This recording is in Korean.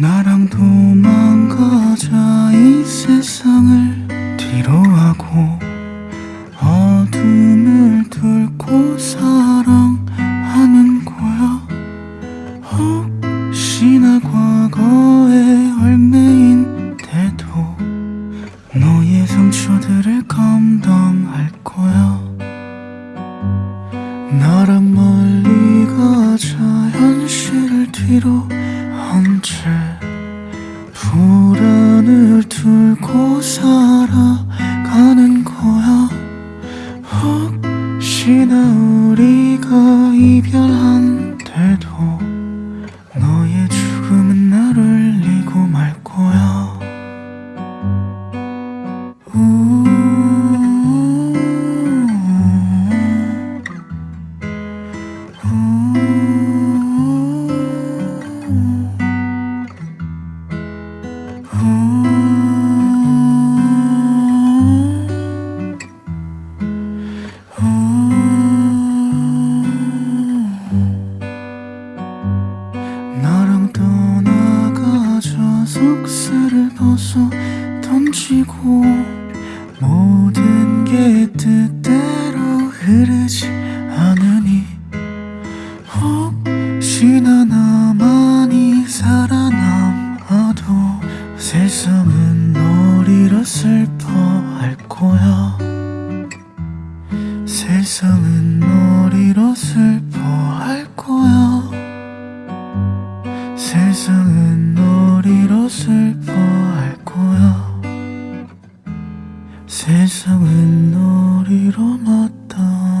나랑 도망가자 이 세상을. 뒤로 하고 어둠을 뚫고 사랑하는 거야. 혹시나 과거에 얽매인데도 너의 상처들을 감당할 거야. 나랑 멀리 가자 현실을 뒤로 불안을 뚫고 살아가는 거야. 혹시나 우리가 이별한데도 너의 죽음은 날 울리고 말 거야 속살을 벗어 던지고 모든 게 뜻대로 흐르지 않으니 혹시나 나만이 살아남아도 세상은 너리라 슬퍼할 거야. 세상은 너리라 슬퍼 세상은 놀이로 슬퍼할 거야. 세상은 놀이로 마땅